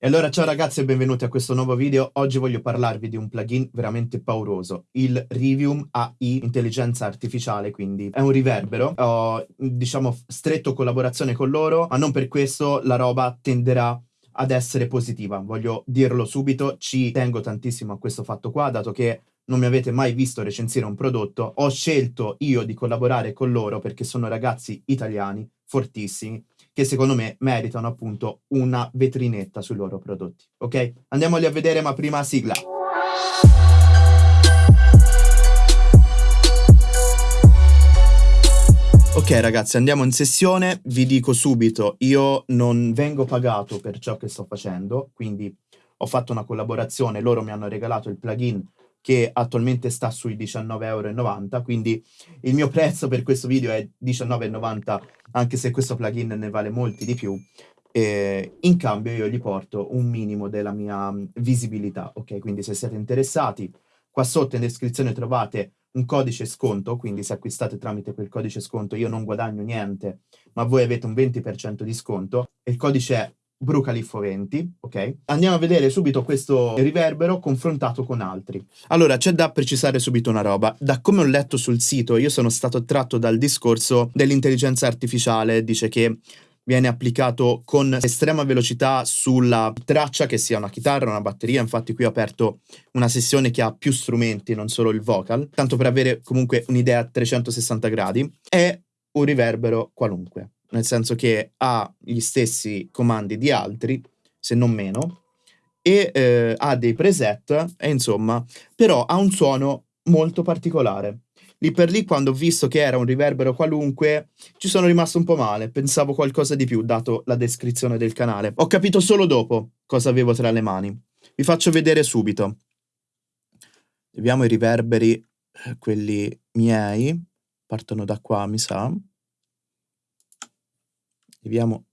E allora ciao ragazzi e benvenuti a questo nuovo video. Oggi voglio parlarvi di un plugin veramente pauroso, il Rivium AI Intelligenza Artificiale, quindi è un riverbero. Ho, diciamo, stretto collaborazione con loro, ma non per questo la roba tenderà ad essere positiva. Voglio dirlo subito, ci tengo tantissimo a questo fatto qua, dato che non mi avete mai visto recensire un prodotto, ho scelto io di collaborare con loro perché sono ragazzi italiani fortissimi che secondo me meritano appunto una vetrinetta sui loro prodotti. Ok? Andiamoli a vedere, ma prima sigla. Ok ragazzi, andiamo in sessione. Vi dico subito, io non vengo pagato per ciò che sto facendo, quindi ho fatto una collaborazione, loro mi hanno regalato il plugin che attualmente sta sui 19,90€, quindi il mio prezzo per questo video è 19,90€, anche se questo plugin ne vale molti di più. E in cambio io gli porto un minimo della mia mm, visibilità, ok? Quindi se siete interessati, qua sotto in descrizione trovate un codice sconto, quindi se acquistate tramite quel codice sconto io non guadagno niente, ma voi avete un 20% di sconto. Il codice è Brucaliffo 20, ok? Andiamo a vedere subito questo riverbero confrontato con altri. Allora, c'è da precisare subito una roba. Da come ho letto sul sito, io sono stato attratto dal discorso dell'intelligenza artificiale, dice che viene applicato con estrema velocità sulla traccia, che sia una chitarra, una batteria. Infatti qui ho aperto una sessione che ha più strumenti, non solo il vocal, tanto per avere comunque un'idea a 360 gradi. È un riverbero qualunque nel senso che ha gli stessi comandi di altri, se non meno, e eh, ha dei preset, e insomma, però ha un suono molto particolare. Lì per lì, quando ho visto che era un riverbero qualunque, ci sono rimasto un po' male, pensavo qualcosa di più, dato la descrizione del canale. Ho capito solo dopo cosa avevo tra le mani. Vi faccio vedere subito. Vediamo i riverberi, eh, quelli miei, partono da qua, mi sa. Scriviamo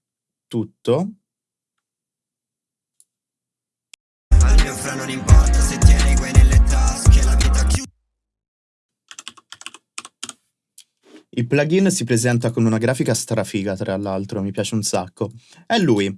tutto. Al mio fra non importa se tieni quei nelle tasche, la vita chiude. Il plugin si presenta con una grafica strafiga, tra l'altro, mi piace un sacco. È lui.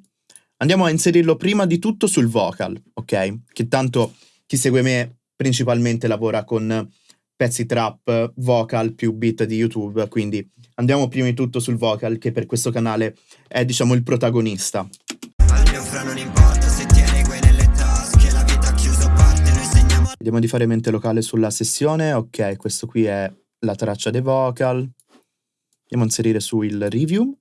Andiamo a inserirlo prima di tutto sul vocal, ok? Che tanto chi segue me principalmente lavora con pezzi trap, vocal più beat di YouTube, quindi andiamo prima di tutto sul vocal che per questo canale è diciamo il protagonista. Vediamo di fare mente locale sulla sessione, ok, questo qui è la traccia dei vocal. Andiamo a inserire su il review.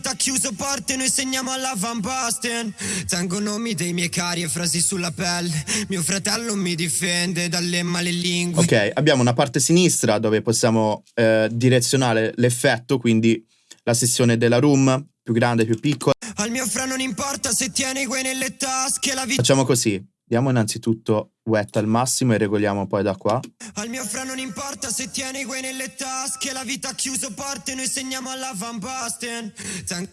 Vita chiuso porte noi segniamo alla Van Basten. Tengo nomi dei miei cari e frasi sulla pelle. Mio fratello mi difende dalle male lingue. Ok, abbiamo una parte sinistra dove possiamo eh, direzionare l'effetto Quindi la sessione della room, più grande, più piccola. Al mio fra non importa se tieni guai nelle tasche la vita Facciamo così. Diamo innanzitutto wet al massimo e regoliamo poi da qua. Al mio fra non importa se tieni guai nelle tasche, la vita ha chiuso porte, noi segniamo alla Van Basten.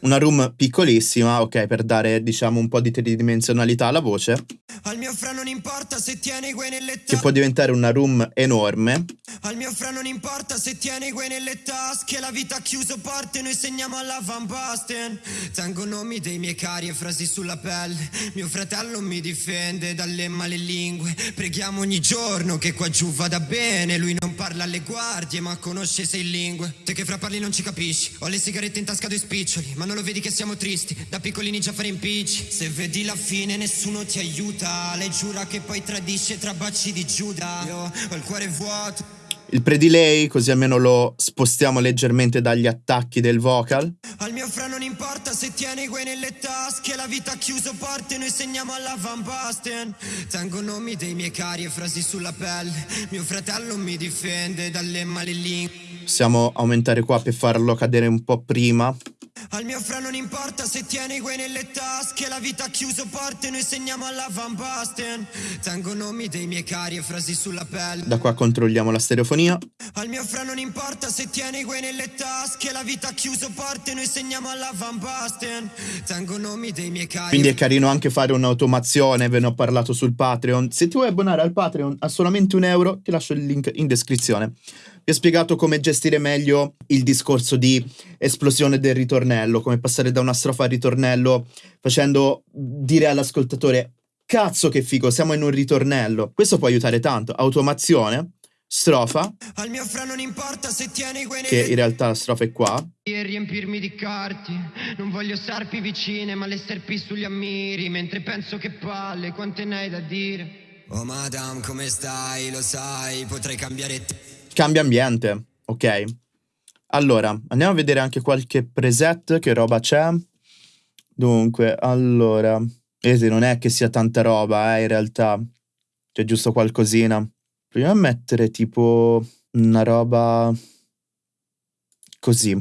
Una room piccolissima, ok, per dare diciamo un po' di tridimensionalità alla voce. Al mio fra non importa se tieni guai nelle tasche. Che può diventare una room enorme. Al mio fra non importa se tieni guai nelle tasche, la vita ha chiuso porte, noi segniamo alla Van Basten. Tengo nomi dei miei cari e frasi sulla pelle. Mio fratello mi difende da dalle male lingue Preghiamo ogni giorno che qua giù vada bene. Lui non parla alle guardie ma conosce sei lingue. Te che fra parli non ci capisci. Ho le sigarette in tasca due spiccioli Ma non lo vedi che siamo tristi. Da piccolini già fare impicci. Se vedi la fine nessuno ti aiuta. Lei giura che poi tradisce tra baci di Giuda. Io ho il cuore vuoto il pre-delay, così almeno lo spostiamo leggermente dagli attacchi del vocal. Al mio fra non importa se tieni guai nelle tasche, la vita chiuso porte, noi segniamo alla Van Basten. Tengo nomi dei miei cari e frasi sulla pelle, mio fratello mi difende dalle malelingue. Possiamo aumentare qua per farlo cadere un po' prima. Al mio fra non importa se tieni guai nelle tasche La vita ha chiuso porte, noi segniamo alla Van Basten. Tengo nomi dei miei cari e frasi sulla pelle. Da qua controlliamo la stereofonia. Al mio fra non importa se tieni guai nelle tasche La vita chiuso porte, noi segniamo alla Van Basten. Tengo nomi dei miei cari Quindi è carino anche fare un'automazione, ve ne ho parlato sul Patreon. Se ti vuoi abbonare al Patreon a solamente un euro, ti lascio il link in descrizione Vi ho spiegato come gestire meglio il discorso di esplosione del ritornello, come passare da una strofa al ritornello facendo dire all'ascoltatore cazzo che figo, siamo in un ritornello. Questo può aiutare tanto. Automazione, strofa, Al mio fra non importa se tieni quei che in realtà la strofa è qua. e riempirmi di carti. Non voglio sarpi vicine, ma le serpi sugli ammiri. Mentre penso che palle, quante ne hai da dire? Oh madame, come stai? Lo sai, potrei cambiare te. Cambia ambiente, ok? Allora, andiamo a vedere anche qualche preset, che roba c'è. Dunque, allora, vedete, non è che sia tanta roba, eh, in realtà. C'è giusto qualcosina. Proviamo a mettere tipo una roba così.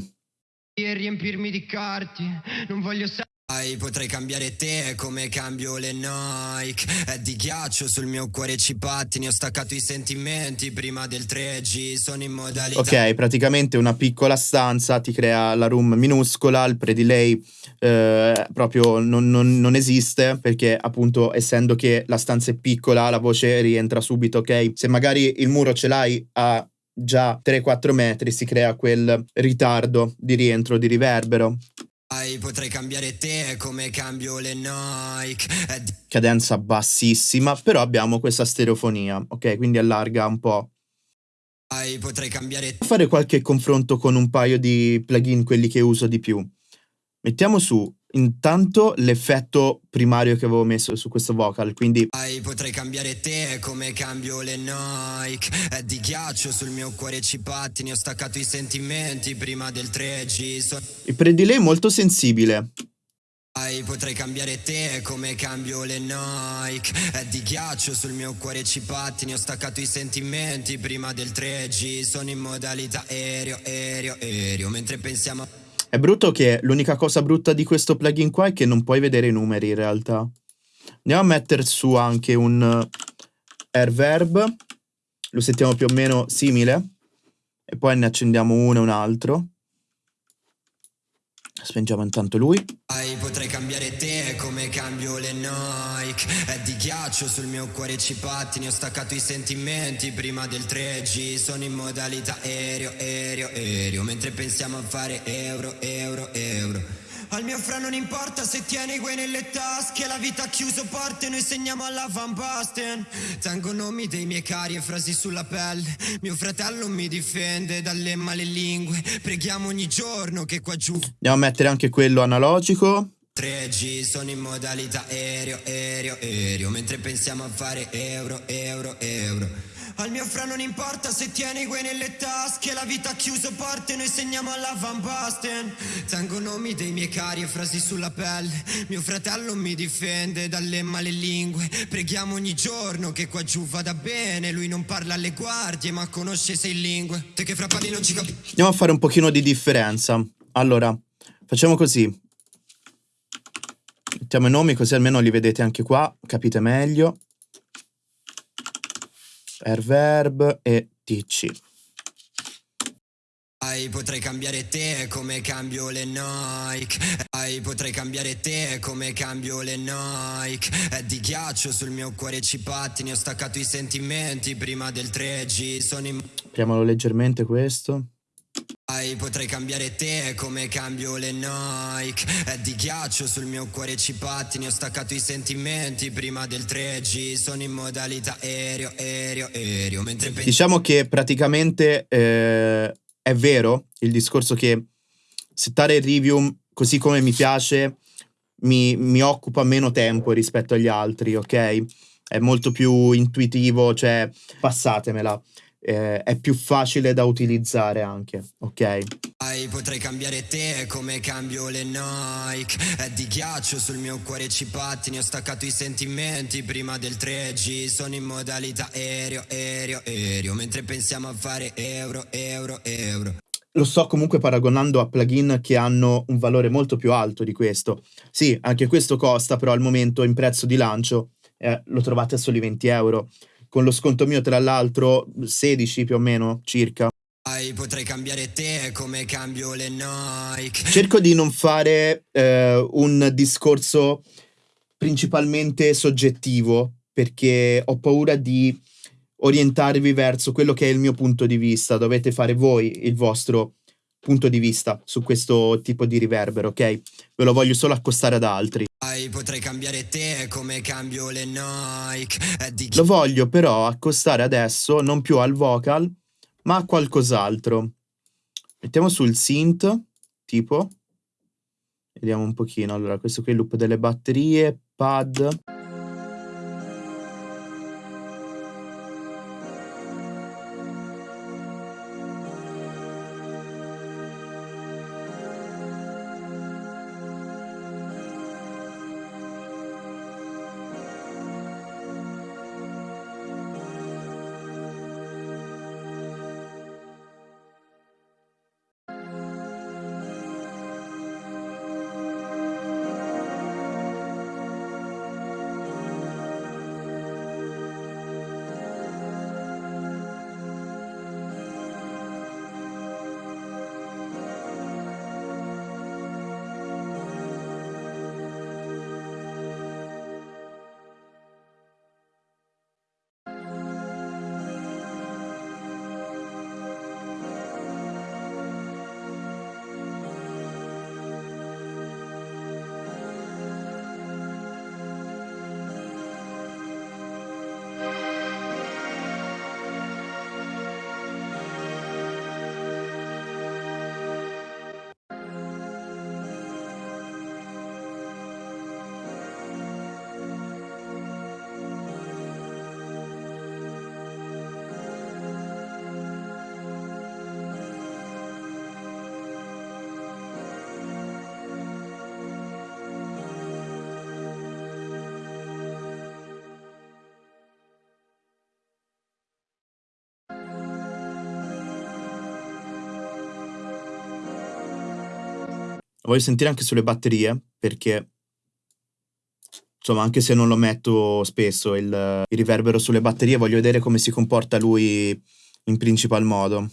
E riempirmi di carti. Non voglio sarpi. Potrei cambiare te come cambio le Nike. È di ghiaccio sul mio cuore ci pattini Ho staccato i sentimenti prima del 3G Sono in modalità Ok, praticamente una piccola stanza ti crea la room minuscola, il pre-delay eh, proprio non, non- non esiste perché appunto essendo che la stanza è piccola la voce rientra subito, ok? Se magari il muro ce l'hai a già 3-4 metri si crea quel ritardo di rientro di riverbero, Potrei cambiare te come cambio le Nike di cadenza bassissima, però abbiamo questa stereofonia, ok? Quindi allarga un po'. Potrei cambiare fare qualche confronto con un paio di plugin, quelli che uso di più. Mettiamo su intanto l'effetto primario che avevo messo su questo vocal, quindi Potrei cambiare te come cambio le Nike È di ghiaccio sul mio cuore ci pattini Ho staccato i sentimenti prima del 3G So- il pre-delay è molto sensibile. Potrei cambiare te come cambio le Nike È di ghiaccio sul mio cuore ci pattini Ho staccato i sentimenti prima del 3G Sono in modalità aereo, aereo, aereo Mentre pensiamo a È brutto che l'unica cosa brutta di questo plugin qua è che non puoi vedere i numeri in realtà. Andiamo a mettere su anche un eh, Airverb, lo sentiamo più o meno simile, e poi ne accendiamo uno e un altro. Spengiamo intanto lui. Potrei cambiare te come cambio le Nike. È di ghiaccio sul mio cuore ci pattini Ho staccato i sentimenti prima del 3G Sono in modalità aereo, aereo, aereo Mentre pensiamo a fare euro, euro, euro al mio fra non importa se tieni quei nelle tasche La vita ha chiuso porte, noi segniamo alla Van Basten. Tengo nomi dei miei cari e frasi sulla pelle. Mio fratello mi difende dalle male lingue. Preghiamo ogni giorno che qua giù. Andiamo a mettere anche quello analogico. 3G sono in modalità aereo, aereo, aereo. Mentre pensiamo a fare euro, euro, euro Al mio fra non importa se tieni quei nelle tasche La vita ha chiuso porte, noi segniamo alla Van Basten Tengo nomi dei miei cari e frasi sulla pelle Mio fratello mi difende dalle male lingue Preghiamo ogni giorno che qua giù vada bene Lui non parla alle guardie ma conosce sei lingue Te che fra parli non ci capisci Andiamo a fare un pochino di differenza. Allora, facciamo così. Mettiamo i nomi così almeno li vedete anche qua, capite meglio. Airverb e TC. Ai, potrei cambiare te come cambio le Nike Ai, potrei cambiare te come cambio le Nike È di ghiaccio sul mio cuore ci pattini Ho staccato i sentimenti prima del 3G Sono in... Apriamolo leggermente questo. Ai, potrei cambiare te come cambio le Nike È di ghiaccio sul mio cuore ci pattini Ho staccato i sentimenti prima del 3G Sono in modalità aereo, aereo, aereo Mentre Diciamo che praticamente eh, è vero il discorso che settare il review così come mi piace mi, mi occupa meno tempo rispetto agli altri, ok? È molto più intuitivo, cioè passatemela. Eh, è più facile da utilizzare anche, ok? Potrei cambiare te come cambio le Nike È di ghiaccio sul mio cuore ci pattini Ho staccato i sentimenti prima del 3G Sono in modalità aereo, aereo, aereo Mentre pensiamo a fare euro, euro, euro Lo sto comunque paragonando a plugin che hanno un valore molto più alto di questo. Sì, anche questo costa, però al momento in prezzo di lancio eh, lo trovate a soli 20 euro. Con lo sconto mio, tra l'altro, 16 più o meno circa. Potrei cambiare te come cambio le Nike Cerco di non fare eh, un discorso principalmente soggettivo perché ho paura di orientarvi verso quello che è il mio punto di vista, dovete fare voi il vostro punto di vista su questo tipo di riverbero, ok? Ve lo voglio solo accostare ad altri. Potrei cambiare te come cambio le Nike. Lo voglio però accostare adesso non più al vocal, ma a qualcos'altro. Mettiamo sul synth, tipo. Vediamo un pochino. Allora, questo qui è il loop delle batterie, pad. Voglio sentire anche sulle batterie, perché insomma, anche se non lo metto spesso il, il riverbero sulle batterie, voglio vedere come si comporta lui in principal modo.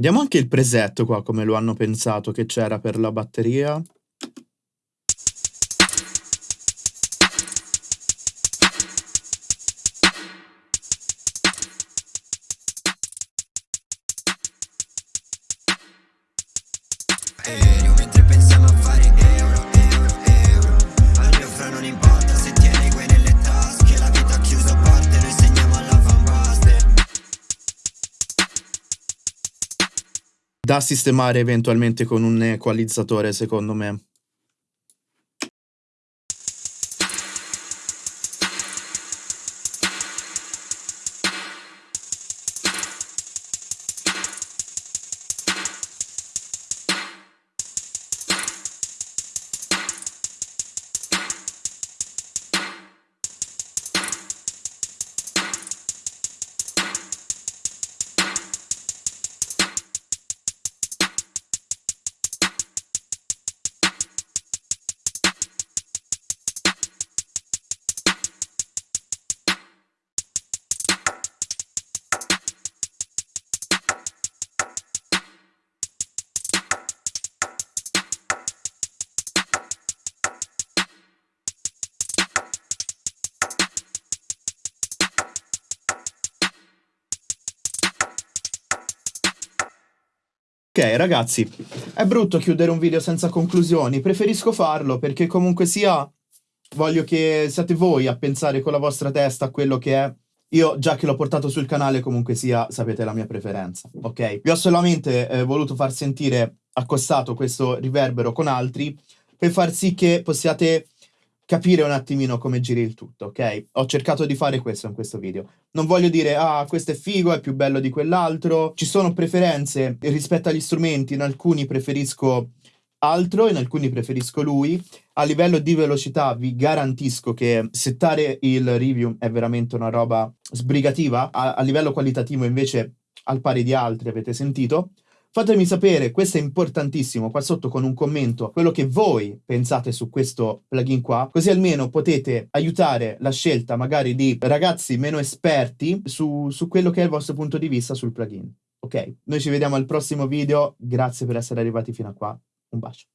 Vediamo anche il presetto qua, come lo hanno pensato che c'era per la batteria. Da sistemare eventualmente con un equalizzatore, secondo me. Ragazzi, è brutto chiudere un video senza conclusioni, preferisco farlo perché comunque sia voglio che siate voi a pensare con la vostra testa a quello che è. Io già che l'ho portato sul canale comunque sia sapete la mia preferenza, ok? Vi ho solamente eh, voluto far sentire accostato questo riverbero con altri per far sì che possiate capire un attimino come giri il tutto, ok? Ho cercato di fare questo in questo video. Non voglio dire, ah, questo è figo, è più bello di quell'altro. Ci sono preferenze rispetto agli strumenti, in alcuni preferisco altro, in alcuni preferisco lui. A livello di velocità vi garantisco che settare il review è veramente una roba sbrigativa. A, a livello qualitativo invece al pari di altri avete sentito. Fatemi sapere, questo è importantissimo, qua sotto con un commento, quello che voi pensate su questo plugin qua, così almeno potete aiutare la scelta magari di ragazzi meno esperti su, su quello che è il vostro punto di vista sul plugin. Ok, noi ci vediamo al prossimo video, grazie per essere arrivati fino a qua, un bacio.